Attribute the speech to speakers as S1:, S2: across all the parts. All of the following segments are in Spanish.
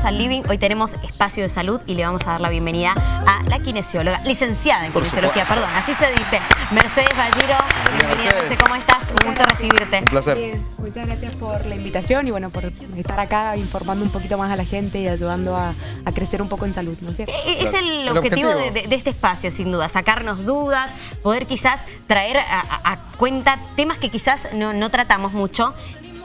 S1: bienvenidos al Living. Hoy tenemos espacio de salud y le vamos a dar la bienvenida a la kinesióloga, licenciada en kinesiología, perdón, así se dice, Mercedes Valliro. Bienvenida, Mercedes. ¿cómo estás? Un gusto recibirte.
S2: Un placer.
S3: Bien, muchas gracias por la invitación y bueno, por estar acá informando un poquito más a la gente y ayudando a, a crecer un poco en salud, ¿no es cierto?
S1: E-, es el, el objetivo, objetivo. De, de, este espacio, sin duda, sacarnos dudas, poder quizás traer a, a, a cuenta temas que quizás no, no tratamos mucho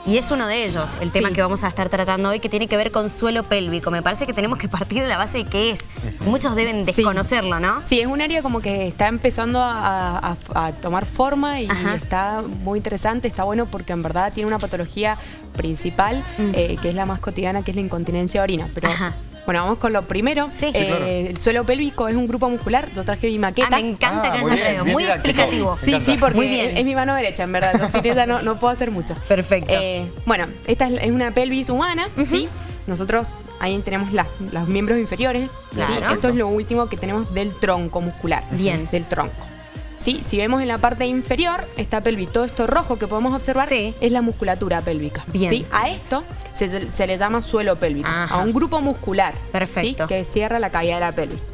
S1: y es uno de ellos, el tema sí. que vamos a estar tratando hoy, que tiene que ver con suelo pélvico. Me parece que tenemos que partir de la base de qué es. Muchos deben desconocerlo,
S3: sí.
S1: ¿no?
S3: Sí, es un área como que está empezando a, a, a tomar forma y Ajá. está muy interesante, está bueno porque en verdad tiene una patología principal, mm. eh, que es la más cotidiana, que es la incontinencia de orina. Pero Ajá. Bueno, vamos con lo primero.
S1: Sí.
S3: Eh, sí claro. El suelo pélvico es un grupo muscular. Yo traje mi maqueta.
S1: Ah, me encanta ah, que traído. Muy, muy explicativo.
S3: Sí, sí, porque muy bien. Es, es, mi mano derecha, en verdad. Yo sin esa no, no, puedo hacer mucho.
S1: Perfecto.
S3: Eh, bueno, esta es una pelvis humana, uh -huh. ¿sí? Nosotros ahí tenemos las, los miembros inferiores.
S1: Claro.
S3: ¿sí? Esto es lo último que tenemos del tronco muscular.
S1: Bien.
S3: Del tronco. ¿Sí? Si vemos en la parte inferior, esta pelvis, todo esto rojo que podemos observar
S1: sí.
S3: es la musculatura pélvica.
S1: Bien.
S3: ¿sí? A esto se, se, le llama suelo pélvico,
S1: Ajá.
S3: a un grupo muscular
S1: Perfecto.
S3: que cierra la caída de la pelvis.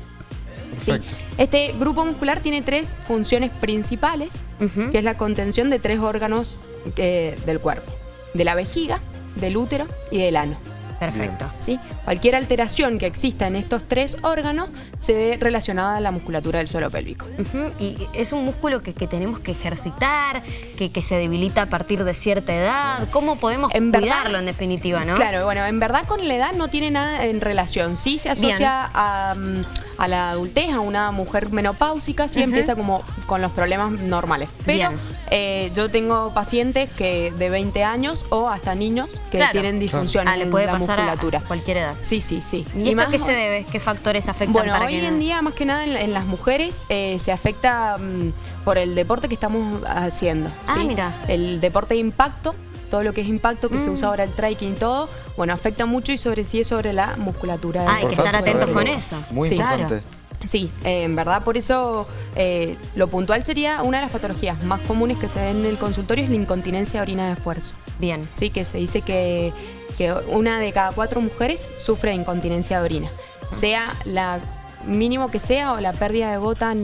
S2: Perfecto.
S3: Este grupo muscular tiene tres funciones principales, uh -huh. que es la contención de tres órganos eh, del cuerpo, de la vejiga, del útero y del ano.
S1: Perfecto.
S3: ¿Sí? Cualquier alteración que exista en estos tres órganos se ve relacionada a la musculatura del suelo pélvico.
S1: Uh -huh. Y es un músculo que, que tenemos que ejercitar, que, que, se debilita a partir de cierta edad. ¿Cómo podemos en cuidarlo verdad, en definitiva, no?
S3: Claro, bueno, en verdad con la edad no tiene nada en relación. Sí se asocia a, mm, a, la adultez, a una mujer menopáusica, sí uh -huh. empieza como con los problemas normales. Pero eh, yo tengo pacientes que de 20 años o hasta niños que
S1: claro.
S3: tienen disfunciones
S1: ah, le puede
S3: en la
S1: pasar
S3: musculatura.
S1: A cualquier edad.
S3: Sí, sí, sí.
S1: ¿Y, ¿Y esto más, qué se debe? ¿Qué factores afectan
S3: bueno,
S1: para
S3: hoy
S1: que
S3: en día, más que nada en, en las mujeres, eh, se afecta mmm, por el deporte que estamos haciendo.
S1: Ah,
S3: ¿sí?
S1: mira.
S3: El deporte de impacto todo lo que es impacto, que mm. se usa ahora el trekking y todo, bueno, afecta mucho y sobre sí es sobre la musculatura.
S1: Ah, hay que estar atentos con eso.
S2: Muy
S3: sí,
S2: importante.
S3: Claro. Sí, eh, en verdad por eso eh, lo puntual sería una de las patologías más comunes que se ven en el consultorio es la incontinencia de orina de esfuerzo.
S1: Bien.
S3: Sí, que se dice que, que una de cada cuatro mujeres sufre de incontinencia de orina. Sea la mínimo que sea o la pérdida de gota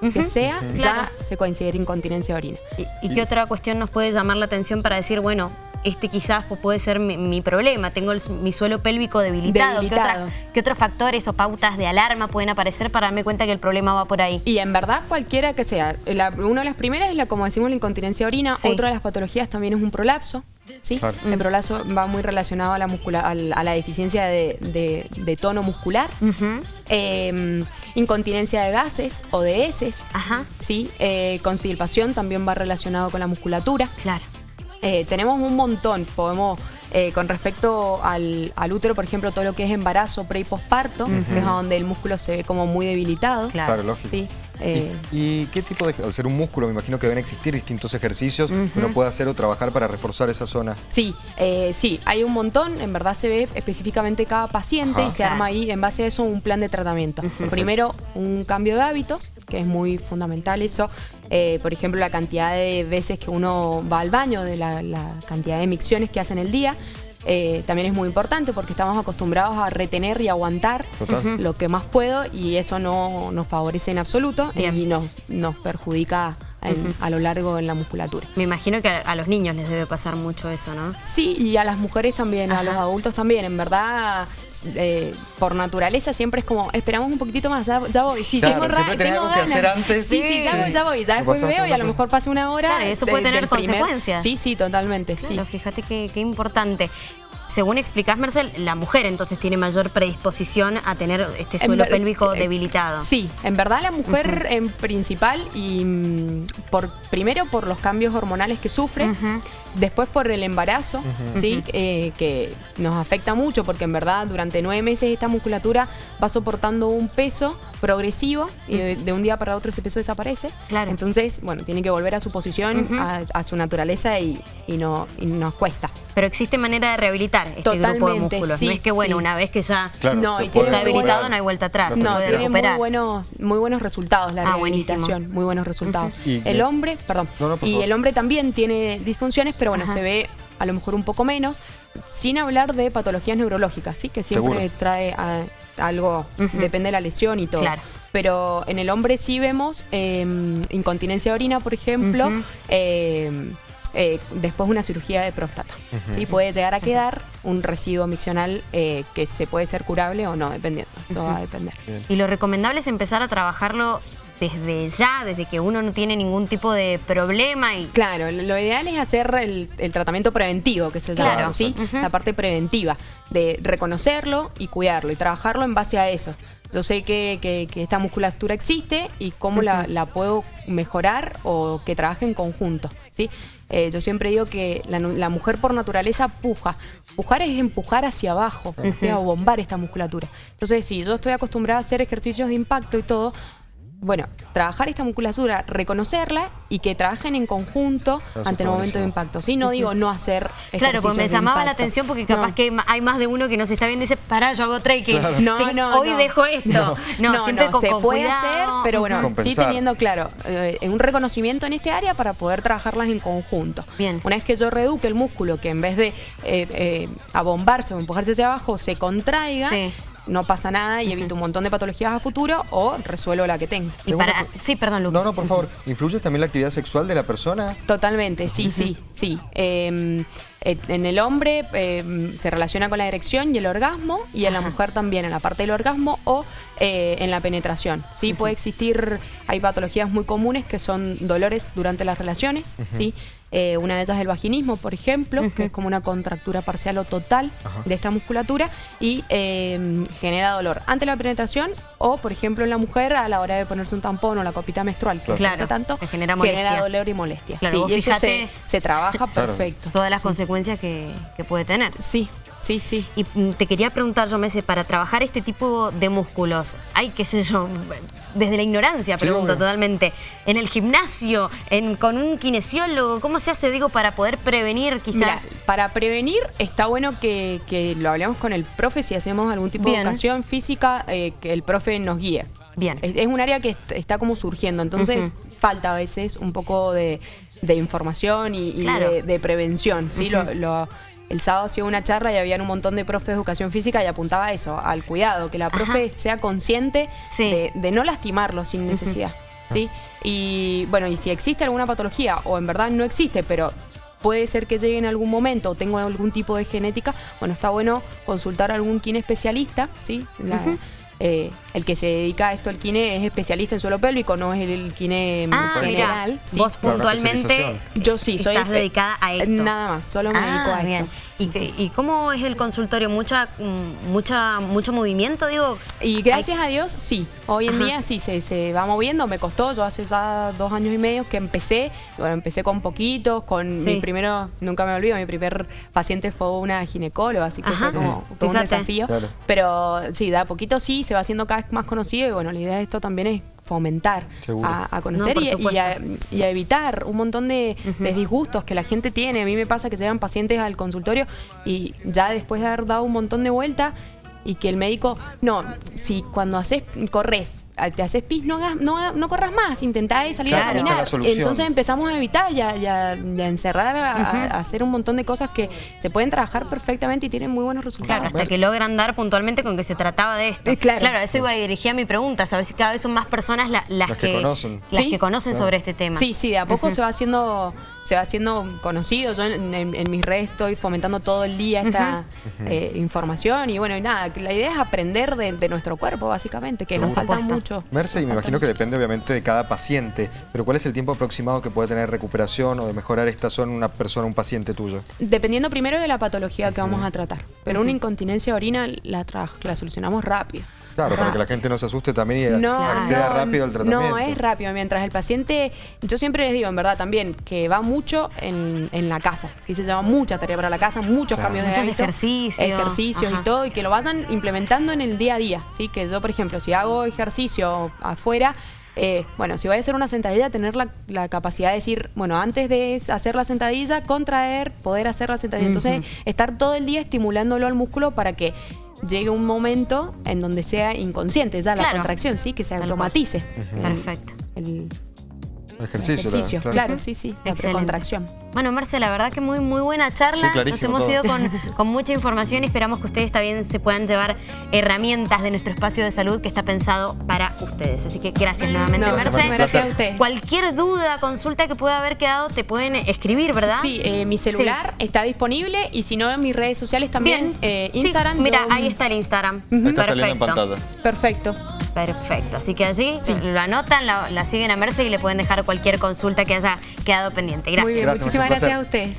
S3: uh -huh. sea, uh -huh. ya claro. se considera incontinencia de orina.
S1: ¿Y, ¿Y, qué otra cuestión nos puede llamar la atención para decir, bueno, este quizás puede ser mi, mi problema, tengo el, mi suelo pélvico debilitado.
S3: debilitado.
S1: ¿Qué, otra, ¿Qué, otros factores o pautas de alarma pueden aparecer para darme cuenta que el problema va por ahí?
S3: Y en verdad cualquiera que sea. La, una de las primeras es la, como decimos, la incontinencia de orina. Sí. Otra de las patologías también es un prolapso. ¿sí? Claro. El prolapso va muy relacionado a la, muscula, a la deficiencia de, de, de, tono muscular. Uh -huh. eh, incontinencia de gases o de heces.
S1: Ajá.
S3: ¿sí? Eh, constipación también va relacionado con la musculatura.
S1: Claro.
S3: Eh, tenemos un montón, podemos, eh, con respecto al, al, útero, por ejemplo, todo lo que es embarazo, pre y posparto, uh -huh. es donde el músculo se ve como muy debilitado.
S2: Claro, claro lógico.
S3: ¿sí?
S2: Eh, ¿Y, ¿Y, qué tipo de, al ser un músculo, me imagino que deben existir distintos ejercicios uh -huh. que uno puede hacer o trabajar para reforzar esa zona?
S3: Sí, eh, sí, hay un montón, en verdad se ve específicamente cada paciente Ajá. y se arma ahí, en base a eso, un plan de tratamiento. Uh -huh. Primero, un cambio de hábitos, que es muy fundamental eso. Eh, por ejemplo, la cantidad de veces que uno va al baño, de la, la cantidad de micciones que hace en el día. Eh, también es muy importante porque estamos acostumbrados a retener y aguantar
S2: Total.
S3: lo que más puedo y eso no nos favorece en absoluto Bien. y nos, nos perjudica en, uh -huh. a lo largo en la musculatura.
S1: Me imagino que a, a, los niños les debe pasar mucho eso, ¿no?
S3: Sí, y a las mujeres también, Ajá. a los adultos también. En verdad, eh, por naturaleza siempre es como, esperamos un poquitito más, ya, ya voy. Sí,
S2: claro,
S3: tengo
S2: siempre tenés algo que hacer antes.
S3: Sí, sí, ya, voy, ya voy. Ya después veo y a lo mejor pase una hora.
S1: Claro, eso puede de, tener consecuencias.
S3: Primer... Sí, sí, totalmente.
S1: Claro,
S3: sí.
S1: fíjate qué, qué importante según explicás, Marcel, la mujer entonces tiene mayor predisposición a tener este suelo en pélvico eh, debilitado.
S3: Sí, en verdad la mujer uh -huh. en principal y mm, por primero por los cambios hormonales que sufre, uh -huh. después por el embarazo, uh -huh. ¿sí? Eh, que nos afecta mucho porque en verdad durante nueve meses esta musculatura va soportando un peso progresivo y de, de un día para otro ese peso desaparece.
S1: Claro.
S3: Entonces, bueno, tiene que volver a su posición, a, a, su naturaleza y, y, no, y nos cuesta.
S1: Pero existe manera de rehabilitar este
S3: Totalmente,
S1: grupo de músculos.
S3: Sí,
S1: no es que, bueno,
S3: sí.
S1: una vez que ya
S2: claro,
S3: no,
S1: y está debilitado, no hay vuelta atrás.
S3: No, tiene recuperar. muy buenos, muy buenos resultados la ah, rehabilitación. Buenísimo. Muy buenos resultados. Uh -huh. El hombre, perdón. No, no, y el hombre también tiene disfunciones, pero bueno, Ajá. se ve a lo mejor un poco menos, sin hablar de patologías neurológicas, ¿sí? que siempre trae algo, depende de la lesión y todo. Pero en el hombre sí vemos em, incontinencia de orina, por ejemplo, eh, después de una cirugía de próstata. ¿sí? Puede llegar a quedar un residuo miccional eh, que se puede ser curable o no, dependiendo. Eso va a depender.
S1: Y lo recomendable es empezar a trabajarlo desde ya, desde que uno no tiene ningún tipo de problema. y
S3: Claro, lo ideal es hacer el, tratamiento preventivo, que se llama, ¿sí? La parte preventiva, de reconocerlo y cuidarlo y trabajarlo en base a eso. Yo sé que, esta musculatura existe y cómo la, la, puedo mejorar o que trabaje en conjunto, ¿sí? Eh, yo siempre digo que la, mujer por naturaleza puja. Pujar es empujar hacia abajo, o bombar esta musculatura. Entonces, si yo estoy acostumbrada a hacer ejercicios de impacto y todo, bueno, trabajar esta musculatura, reconocerla y que trabajen en conjunto ante el momento de impacto. Sí, no digo no hacer
S1: Claro, pues me llamaba la atención porque capaz que hay más de uno que nos está viendo y dice, pará, yo hago trekking. No, no, Hoy dejo esto.
S3: No, siempre se puede hacer, pero bueno, sí teniendo claro eh, un reconocimiento en este área para poder trabajarlas en conjunto. Bien. Una vez que yo reduque el músculo, que en vez de eh, eh, abombarse o empujarse hacia abajo, se contraiga, no pasa nada y evito un montón de patologías a futuro o resuelvo la que tenga.
S1: Sí, perdón, Lucas.
S2: No, no, por favor. ¿Influye también la actividad sexual de la persona?
S3: Totalmente, sí, sí, sí. Em, eh, en el hombre em, se relaciona con la erección y el orgasmo y en la mujer también en la parte del orgasmo o eh, en la penetración. Sí, puede existir, hay patologías muy comunes que son dolores durante las relaciones, ¿sí? Eh, una de ellas es el vaginismo, por ejemplo, que es como una contractura parcial o total de esta musculatura y em, genera dolor ante la penetración o, por ejemplo, en la mujer a la hora de ponerse un tampón o la copita menstrual, que claro. tanto, genera, dolor y molestia.
S1: Claro,
S3: y eso se, trabaja perfecto.
S1: Todas las consecuencias que, que puede tener.
S3: Sí, Sí, sí.
S1: Y mm, te quería preguntar, yo, Mese, para trabajar este tipo de músculos, hay, qué sé yo, desde la ignorancia, pregunto totalmente, en el gimnasio, en, con un kinesiólogo, ¿cómo se hace, digo, para poder prevenir quizás?
S3: para prevenir está bueno que, lo hablemos con el profe, si hacemos algún tipo de educación física, eh, que el profe nos guíe. Bien. Es, un área que está como surgiendo, entonces... falta a veces un poco de, información y, de, prevención, ¿sí? lo, el sábado hacía una charla y había un montón de profes de educación física y apuntaba a eso, al cuidado, que la profe sea consciente de, no lastimarlo sin necesidad. ¿sí? Y bueno, y si existe alguna patología, o en verdad no existe, pero puede ser que llegue en algún momento o tengo algún tipo de genética, bueno, está bueno consultar a algún quien especialista, ¿sí? Eh, el que se dedica a esto, el kine, es especialista en suelo pélvico, no es el kine
S1: ah, general. Vos puntualmente
S3: yo sí, soy
S1: estás dedicada a esto.
S3: Nada más, solo me dedico a
S1: ah, esto. ¿Y, cómo es el consultorio? ¿Mucha, mm, mucha, ¿Mucho movimiento, digo?
S3: Y gracias a Dios, sí. Hoy en día sí, se, se, va moviendo. Me costó, yo hace ya dos años y medio que empecé. Bueno, empecé con poquitos, con mi primero, nunca me olvido, mi primer paciente fue una ginecóloga, así que fue como todo un desafío. Pero sí, da poquito sí, se va haciendo cada vez más conocido y bueno, la idea de esto también es fomentar a, conocer y, a, evitar un montón de, disgustos que la gente tiene. A mí me pasa que llegan pacientes al consultorio y ya después de haber dado un montón de vueltas y que el médico, no, si cuando haces, corres te haces pis, no, no, no corras más, intentá salir a caminar. Entonces empezamos a evitar y a, encerrar, a, hacer un montón de cosas que se pueden trabajar perfectamente y tienen muy buenos resultados.
S1: Claro, hasta que logran dar puntualmente con que se trataba de esto.
S3: Eh, claro.
S1: claro, eso iba a dirigir a mi pregunta, saber si cada vez son más personas las, que, conocen, las que conocen sobre este tema.
S3: Sí, sí, de a poco se va haciendo se va haciendo conocido. Yo en, mis redes estoy fomentando todo el día esta eh, información y bueno, y nada, la idea es aprender de, nuestro cuerpo, básicamente, que nos falta mucho.
S2: Merce, y me imagino que depende obviamente de cada paciente, pero ¿cuál es el tiempo aproximado que puede tener recuperación o de mejorar esta zona una persona, un paciente tuyo?
S3: Dependiendo primero de la patología que vamos a tratar, pero una incontinencia de orina la, la solucionamos rápido.
S2: Claro, para que la gente no se asuste también y acceda rápido al tratamiento.
S3: No, es rápido. Mientras el paciente, yo siempre les digo, en verdad, también, que va mucho en, la casa. ¿sí? Se llama mucha tarea para la casa, muchos cambios de
S1: Muchos ejercicios.
S3: Ejercicios y todo, y que lo vayan implementando en el día a día. ¿sí? Que yo, por ejemplo, si hago ejercicio afuera, eh, bueno, si voy a hacer una sentadilla, tener la, capacidad de decir, bueno, antes de hacer la sentadilla, contraer, poder hacer la sentadilla. Entonces, estar todo el día estimulándolo al músculo para que llegue un momento en donde sea inconsciente ya la contracción, ¿sí? Que se automatice.
S1: Perfecto.
S2: Ejercicio,
S3: ejercicio. Claro. sí, sí, la contracción.
S1: Bueno, Marce, la verdad que muy, muy buena charla. Nos hemos ido con, con, mucha información y esperamos que ustedes también se puedan llevar herramientas de nuestro espacio de salud que está pensado para ustedes. Así que gracias nuevamente, Marce.
S3: Gracias a ustedes.
S1: Cualquier duda, consulta que pueda haber quedado, te pueden escribir, ¿verdad?
S3: Sí, eh, mi celular está disponible y si no, en mis redes sociales también. Eh, Instagram.
S1: mira, ahí está el Instagram.
S2: Está saliendo en pantalla.
S3: Perfecto.
S1: Perfecto. Así que allí lo anotan, la, siguen a Merce y le pueden dejar cualquier consulta que haya quedado pendiente. Gracias.
S3: Muy bien, muchísimas gracias a ustedes.